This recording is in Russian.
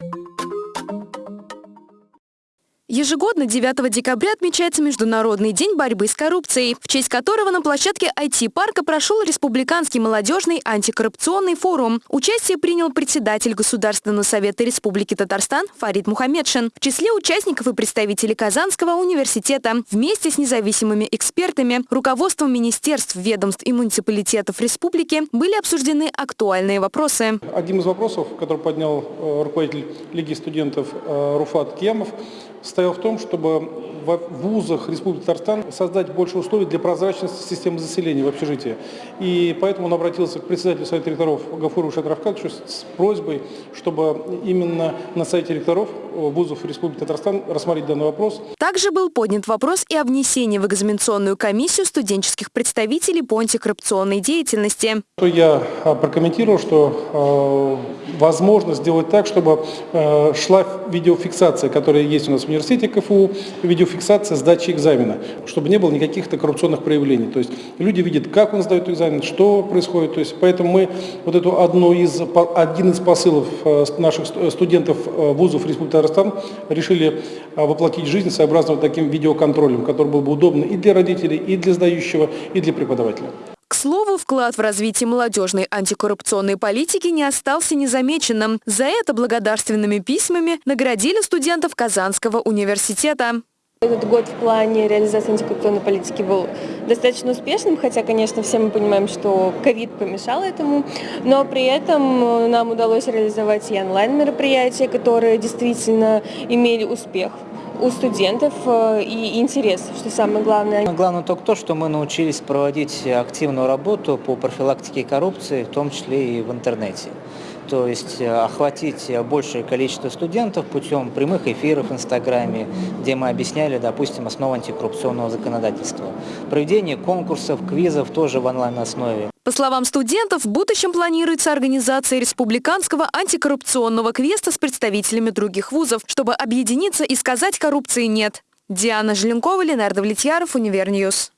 you Ежегодно 9 декабря отмечается Международный день борьбы с коррупцией, в честь которого на площадке IT-парка прошел Республиканский молодежный антикоррупционный форум. Участие принял председатель Государственного совета Республики Татарстан Фарид Мухаммедшин. В числе участников и представители Казанского университета. Вместе с независимыми экспертами, руководством министерств, ведомств и муниципалитетов республики были обсуждены актуальные вопросы. Один из вопросов, который поднял э, руководитель Лиги студентов э, Руфат Кемов, состоял в том, чтобы в вузах Республики Татарстан создать больше условий для прозрачности системы заселения в общежитии. И поэтому он обратился к председателю Совета ректоров Гафуру Шатравкадовичу с просьбой, чтобы именно на сайте ректоров вузов Республики Татарстан рассмотреть данный вопрос. Также был поднят вопрос и о внесении в экзаменационную комиссию студенческих представителей по антикоррупционной деятельности. Я а, прокомментировал, что э, возможно сделать так, чтобы э, шла видеофиксация, которая есть у нас в университете КФУ, видеофиксация сдачи экзамена, чтобы не было никаких каких-то проявлений. То есть люди видят, как он сдает экзамен, что происходит. То есть, поэтому мы вот эту одну из, один из посылов наших студентов вузов Республики Татарстан решили э, воплотить жизнь сообразно вот таким видеоконтролем, который был бы удобно и для родителей, и для сдающего, и для преподавателя. К слову, вклад в развитие молодежной антикоррупционной политики не остался незамеченным. За это благодарственными письмами наградили студентов Казанского университета. Этот год в плане реализации антикоррупционной политики был достаточно успешным, хотя, конечно, все мы понимаем, что ковид помешал этому, но при этом нам удалось реализовать и онлайн-мероприятия, которые действительно имели успех у студентов э, и интерес, что самое главное. Главное только то, что мы научились проводить активную работу по профилактике коррупции, в том числе и в интернете то есть э, охватить большее количество студентов путем прямых эфиров в Инстаграме, где мы объясняли, допустим, основу антикоррупционного законодательства. Проведение конкурсов, квизов тоже в онлайн-основе. По словам студентов, в будущем планируется организация республиканского антикоррупционного квеста с представителями других вузов, чтобы объединиться и сказать коррупции нет. Диана Желенкова, Ленар Давлетьяров, Univer News.